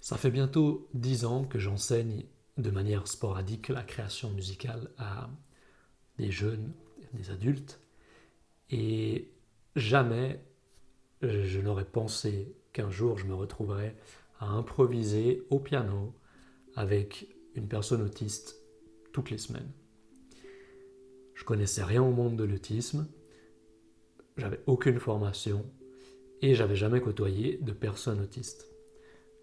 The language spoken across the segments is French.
Ça fait bientôt dix ans que j'enseigne de manière sporadique la création musicale à des jeunes, des adultes, et jamais je n'aurais pensé qu'un jour je me retrouverais à improviser au piano avec une personne autiste toutes les semaines. Je connaissais rien au monde de l'autisme, j'avais aucune formation et j'avais jamais côtoyé de personne autiste.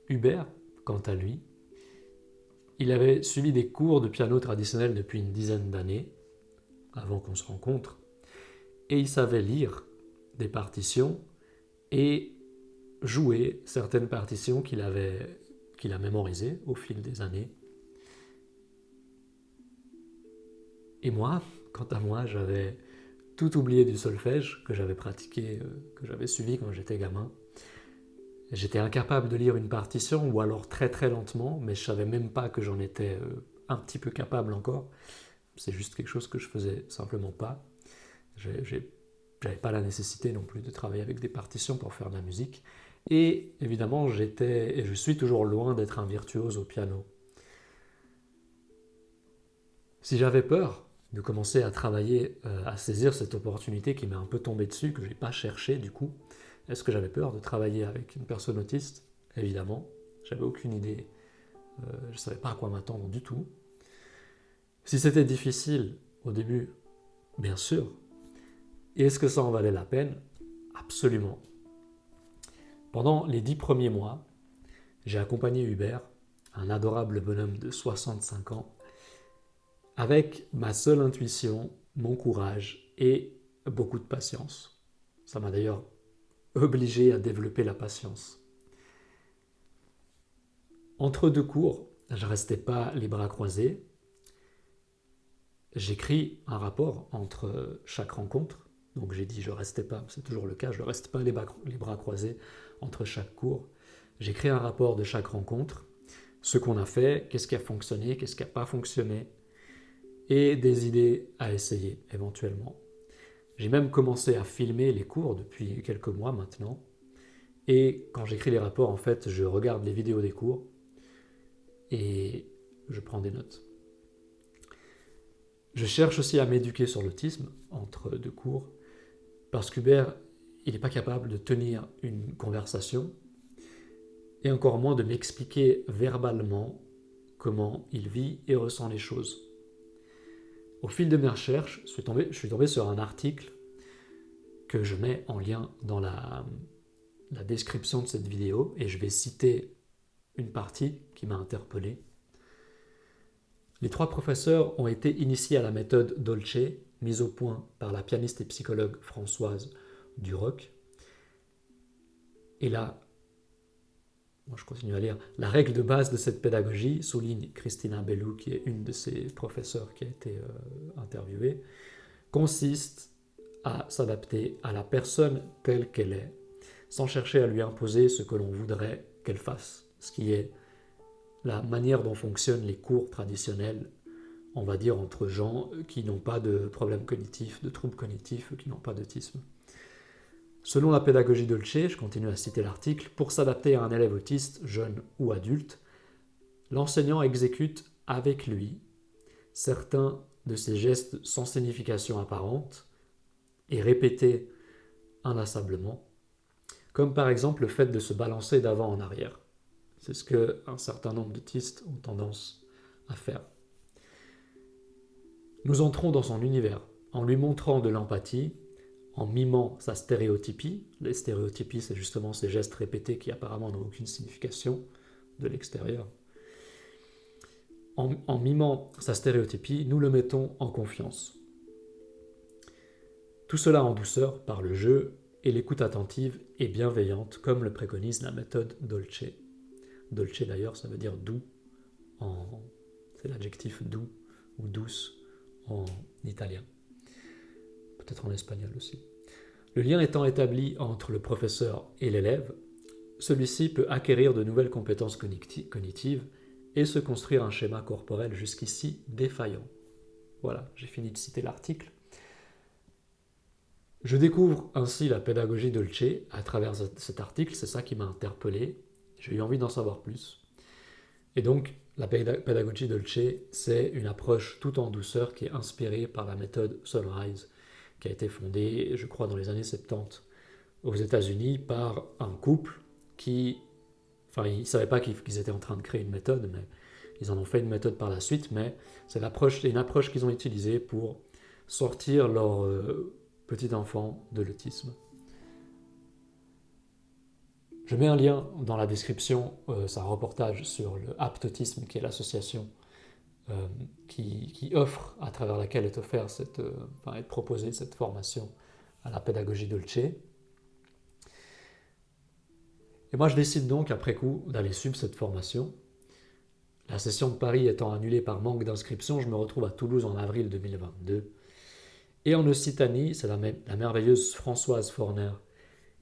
Hubert, quant à lui, il avait suivi des cours de piano traditionnel depuis une dizaine d'années, avant qu'on se rencontre, et il savait lire des partitions et jouer certaines partitions qu'il avait qu'il a mémorisées au fil des années. Et moi, quant à moi, j'avais tout oublié du solfège que j'avais pratiqué, euh, que j'avais suivi quand j'étais gamin. J'étais incapable de lire une partition, ou alors très très lentement, mais je savais même pas que j'en étais euh, un petit peu capable encore. C'est juste quelque chose que je faisais simplement pas. J'avais pas la nécessité non plus de travailler avec des partitions pour faire de la musique. Et évidemment, j'étais et je suis toujours loin d'être un virtuose au piano. Si j'avais peur de commencer à travailler, euh, à saisir cette opportunité qui m'est un peu tombée dessus, que je n'ai pas cherché du coup, est-ce que j'avais peur de travailler avec une personne autiste Évidemment, j'avais aucune idée, euh, je ne savais pas à quoi m'attendre du tout. Si c'était difficile au début, bien sûr. Et est-ce que ça en valait la peine? Absolument. Pendant les dix premiers mois, j'ai accompagné Hubert, un adorable bonhomme de 65 ans, avec ma seule intuition, mon courage et beaucoup de patience. Ça m'a d'ailleurs obligé à développer la patience. Entre deux cours, je ne restais pas les bras croisés. J'écris un rapport entre chaque rencontre. Donc j'ai dit je ne restais pas, c'est toujours le cas, je ne reste pas les bras croisés entre chaque cours. J'écris un rapport de chaque rencontre, ce qu'on a fait, qu'est-ce qui a fonctionné, qu'est-ce qui n'a pas fonctionné, et des idées à essayer éventuellement. J'ai même commencé à filmer les cours depuis quelques mois maintenant. Et quand j'écris les rapports, en fait, je regarde les vidéos des cours et je prends des notes. Je cherche aussi à m'éduquer sur l'autisme entre deux cours parce qu'Hubert, il n'est pas capable de tenir une conversation et encore moins de m'expliquer verbalement comment il vit et ressent les choses. Au fil de mes recherches, je suis, tombé, sur un article que je mets en lien dans la, description de cette vidéo et je vais citer une partie qui m'a interpellé. Les trois professeurs ont été initiés à la méthode Dolce, mise au point par la pianiste et psychologue Françoise Duroc. Je continue à lire, la règle de base de cette pédagogie, souligne Christina Bellou, qui est une de ses professeurs qui a été euh, interviewée, consiste à s'adapter à la personne telle qu'elle est, sans chercher à lui imposer ce que l'on voudrait qu'elle fasse, ce qui est la manière dont fonctionnent les cours traditionnels, on va dire entre gens qui n'ont pas de problèmes cognitifs, de troubles cognitifs, qui n'ont pas d'autisme. Selon la pédagogie Dolce, je continue à citer l'article, pour s'adapter à un élève autiste, jeune ou adulte, l'enseignant exécute avec lui certains de ses gestes sans signification apparente et répétés inlassablement, comme par exemple le fait de se balancer d'avant en arrière. C'est ce qu'un certain nombre d'autistes ont tendance à faire. Nous entrons dans son univers en lui montrant de l'empathie en mimant sa stéréotypie. Les stéréotypies, c'est justement ces gestes répétés qui apparemment n'ont aucune signification de l'extérieur. En, mimant sa stéréotypie, nous le mettons en confiance. Tout cela en douceur par le jeu et l'écoute attentive et bienveillante comme le préconise la méthode Dolce. Dolce d'ailleurs, ça veut dire doux, en... c'est l'adjectif doux ou douce en italien peut-être en espagnol aussi. Le lien étant établi entre le professeur et l'élève, celui-ci peut acquérir de nouvelles compétences cognitives et se construire un schéma corporel jusqu'ici défaillant. Voilà, j'ai fini de citer l'article. Je découvre ainsi la pédagogie Dolce à travers cet article, c'est ça qui m'a interpellé. J'ai eu envie d'en savoir plus. Et donc, la pédagogie Dolce, c'est une approche tout en douceur qui est inspirée par la méthode Sunrise, qui a été fondée, je crois, dans les années 70 aux États-Unis par un couple qui, enfin, ils ne savaient pas qu'ils étaient en train de créer une méthode, mais ils en ont fait une méthode par la suite, mais c'est une approche qu'ils ont utilisée pour sortir leur euh, petit enfant de l'autisme. Je mets un lien dans la description, euh, c'est un reportage sur le Aptotisme, qui est l'association euh, qui, offre, à travers laquelle est offerte cette, euh, est proposée cette formation à la pédagogie Dolce. Et moi, je décide donc, après coup, d'aller suivre cette formation. La session de Paris étant annulée par manque d'inscription, je me retrouve à Toulouse en avril 2022. Et en Occitanie, c'est la, la merveilleuse Françoise Forner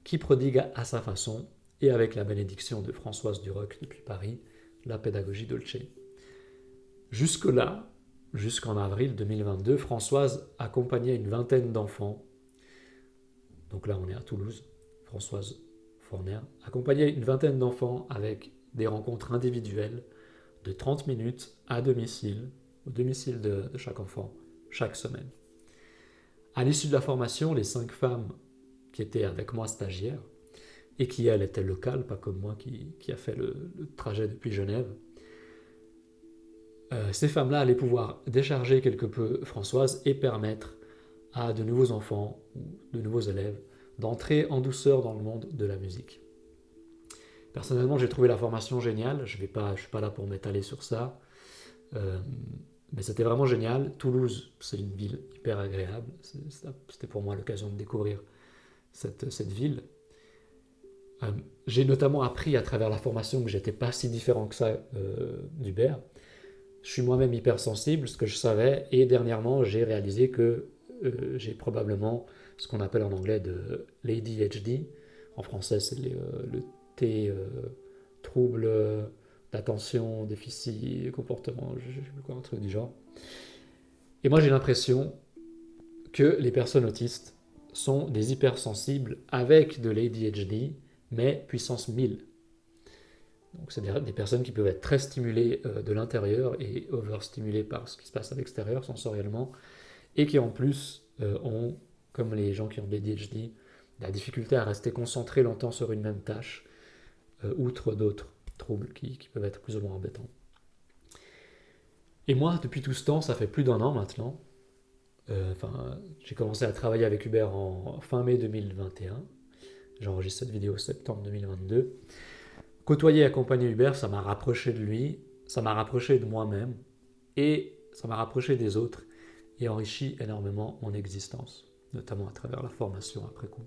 qui prodigue à sa façon et avec la bénédiction de Françoise Duroc depuis Paris, la pédagogie Dolce. Jusque-là, jusqu'en avril 2022, Françoise accompagnait une vingtaine d'enfants. Donc là, on est à Toulouse. Françoise Forner accompagnait une vingtaine d'enfants avec des rencontres individuelles de 30 minutes à domicile, au domicile de, chaque enfant, chaque semaine. À l'issue de la formation, les cinq femmes qui étaient avec moi stagiaires et qui, elle, était locale, pas comme moi qui, a fait le, trajet depuis Genève. Euh, ces femmes-là allaient pouvoir décharger quelque peu Françoise et permettre à de nouveaux enfants ou de nouveaux élèves d'entrer en douceur dans le monde de la musique. Personnellement, j'ai trouvé la formation géniale. Je ne suis pas là pour m'étaler sur ça. Euh, mais c'était vraiment génial. Toulouse, c'est une ville hyper agréable. C'était pour moi l'occasion de découvrir cette, ville. Euh, j'ai notamment appris à travers la formation que j'étais pas si différent que ça euh, d'Hubert. Je suis moi-même hypersensible, ce que je savais, et dernièrement j'ai réalisé que euh, j'ai probablement ce qu'on appelle en anglais de l'ADHD. En français, c'est le T, trouble d'attention, déficit, comportement, je sais plus quoi, un truc du genre. Et moi j'ai l'impression que les personnes autistes sont des hypersensibles avec de l'ADHD mais puissance 1000. Donc c'est des, personnes qui peuvent être très stimulées euh, de l'intérieur et overstimulées par ce qui se passe à l'extérieur sensoriellement, et qui en plus euh, ont, comme les gens qui ont des DHD, la difficulté à rester concentrés longtemps sur une même tâche, euh, outre d'autres troubles qui, peuvent être plus ou moins embêtants. Et moi, depuis tout ce temps, ça fait plus d'un an maintenant, enfin, j'ai commencé à travailler avec Hubert en fin mai 2021, J'enregistre cette vidéo septembre 2022. Côtoyer et accompagner Hubert, ça m'a rapproché de lui, ça m'a rapproché de moi-même et ça m'a rapproché des autres et enrichi énormément mon existence, notamment à travers la formation après coup.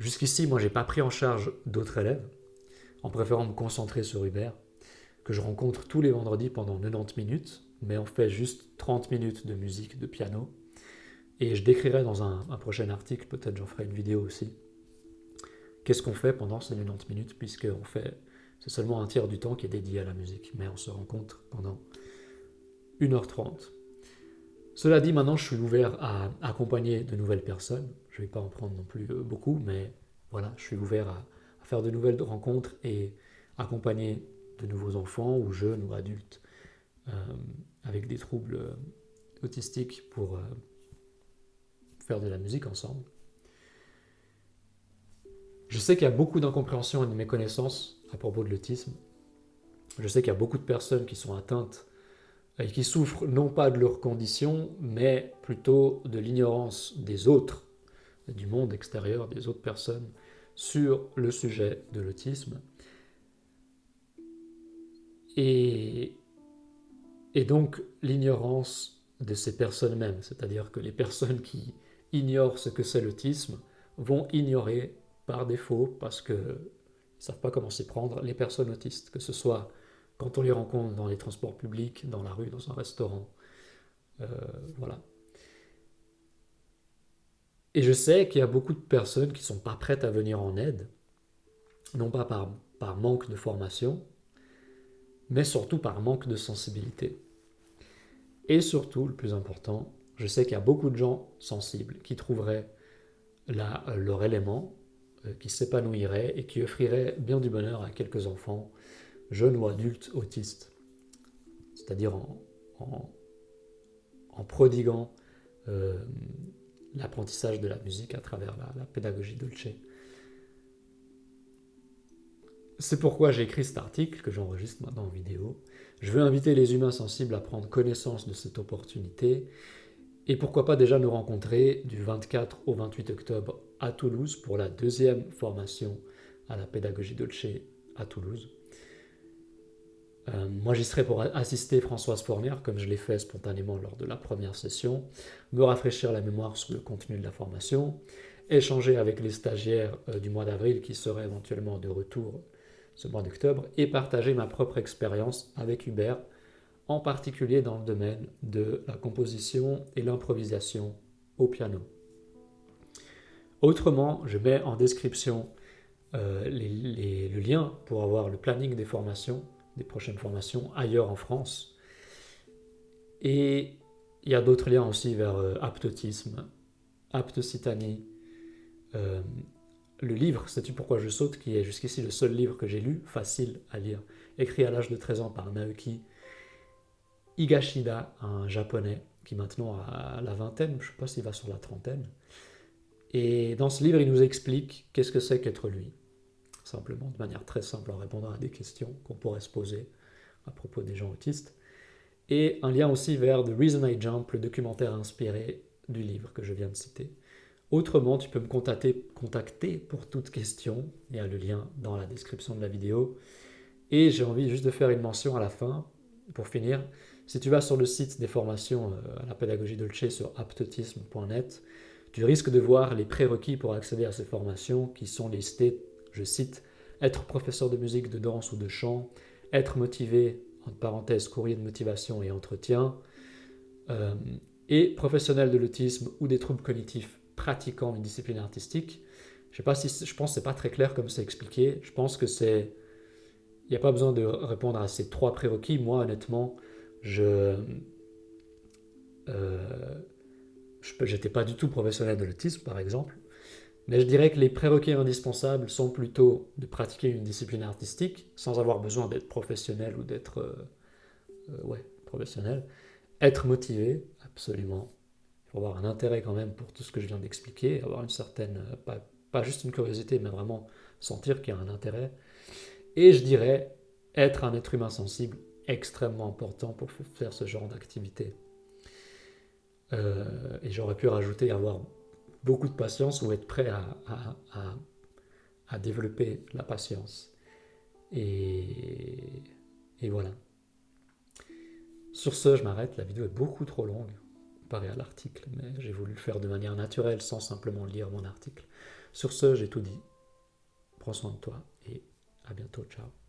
Jusqu'ici, moi, j'ai pas pris en charge d'autres élèves, en préférant me concentrer sur Hubert, que je rencontre tous les vendredis pendant 90 minutes, mais on fait juste 30 minutes de musique, de piano. Et je décrirai dans un prochain article, peut-être j'en ferai une vidéo aussi, Qu'est-ce qu'on fait pendant ces 90 minutes puisque c'est seulement un tiers du temps qui est dédié à la musique, mais on se rencontre pendant 1h30. Cela dit, maintenant je suis ouvert à accompagner de nouvelles personnes. Je ne vais pas en prendre non plus euh, beaucoup, mais voilà, je suis ouvert à, faire de nouvelles rencontres et accompagner de nouveaux enfants ou jeunes ou adultes euh, avec des troubles euh, autistiques pour faire de la musique ensemble. Je sais qu'il y a beaucoup d'incompréhension et de méconnaissance à propos de l'autisme. Je sais qu'il y a beaucoup de personnes qui sont atteintes et qui souffrent non pas de leur condition, mais plutôt de l'ignorance des autres, du monde extérieur, des autres personnes, sur le sujet de l'autisme. Et, et donc l'ignorance de ces personnes mêmes, c'est-à-dire que les personnes qui ignorent ce que c'est l'autisme vont ignorer par défaut parce qu'ils ne savent pas comment s'y prendre, les personnes autistes, que ce soit quand on les rencontre dans les transports publics, dans la rue, dans un restaurant. Euh, voilà. Et je sais qu'il y a beaucoup de personnes qui ne sont pas prêtes à venir en aide, non pas par, par manque de formation, mais surtout par manque de sensibilité. Et surtout, le plus important, je sais qu'il y a beaucoup de gens sensibles qui trouveraient leur élément qui s'épanouirait et qui offrirait bien du bonheur à quelques enfants jeune ou adulte autiste. C'est-à-dire en, en, prodiguant euh, l'apprentissage de la musique à travers la, la pédagogie Dolce. C'est pourquoi j'ai écrit cet article que j'enregistre maintenant en vidéo. Je veux inviter les humains sensibles à prendre connaissance de cette opportunité et pourquoi pas déjà nous rencontrer du 24 au 28 octobre à Toulouse pour la deuxième formation à la pédagogie Dolce à Toulouse. Euh, moi, j'y serai pour assister Françoise Fournier, comme je l'ai fait spontanément lors de la première session, me rafraîchir la mémoire sur le contenu de la formation, échanger avec les stagiaires euh, du mois d'avril qui seraient éventuellement de retour ce mois d'octobre, et partager ma propre expérience avec Hubert, en particulier dans le domaine de la composition et l'improvisation au piano. Autrement, je mets en description euh, le lien pour avoir le planning des formations des prochaines formations ailleurs en France. Et il y a d'autres liens aussi vers euh, aptotisme, aptocitanie, euh, le livre Sais-tu pourquoi je saute, qui est jusqu'ici le seul livre que j'ai lu, facile à lire, écrit à l'âge de 13 ans par Naoki Higashida, un japonais qui maintenant a la vingtaine, je ne sais pas s'il va sur la trentaine. Et dans ce livre, il nous explique qu'est-ce que c'est qu'être lui simplement, de manière très simple, en répondant à des questions qu'on pourrait se poser à propos des gens autistes. Et un lien aussi vers The Reason I Jump, le documentaire inspiré du livre que je viens de citer. Autrement, tu peux me contacter, pour toute question. Il y a le lien dans la description de la vidéo. Et j'ai envie juste de faire une mention à la fin, pour finir. Si tu vas sur le site des formations euh, à la pédagogie Dolce sur aptotisme.net, tu risques de voir les prérequis pour accéder à ces formations qui sont listés je cite, être professeur de musique, de danse ou de chant, être motivé, entre parenthèses, courrier de motivation et entretien, euh, et professionnel de l'autisme ou des troubles cognitifs pratiquant une discipline artistique. Je sais pas si je pense pas très clair comme c'est expliqué. Je pense que c'est n'y a pas besoin de répondre à ces trois prérequis. Moi, honnêtement, je euh, j'étais pas du tout professionnel de l'autisme, par exemple. Mais je dirais que les prérequis indispensables sont plutôt de pratiquer une discipline artistique sans avoir besoin d'être professionnel ou d'être euh, euh, ouais, professionnel. Être motivé, absolument. Il faut avoir un intérêt quand même pour tout ce que je viens d'expliquer, avoir une certaine, euh, pas, pas juste une curiosité, mais vraiment sentir qu'il y a un intérêt. Et je dirais être un être humain sensible, extrêmement important pour faire ce genre d'activité. et j'aurais pu rajouter avoir beaucoup de patience ou être prêt à, développer la patience. Et, et, voilà. Sur ce, je m'arrête. La vidéo est beaucoup trop longue comparée à l'article, mais j'ai voulu le faire de manière naturelle sans simplement lire mon article. Sur ce, j'ai tout dit. Prends soin de toi à bientôt. Ciao.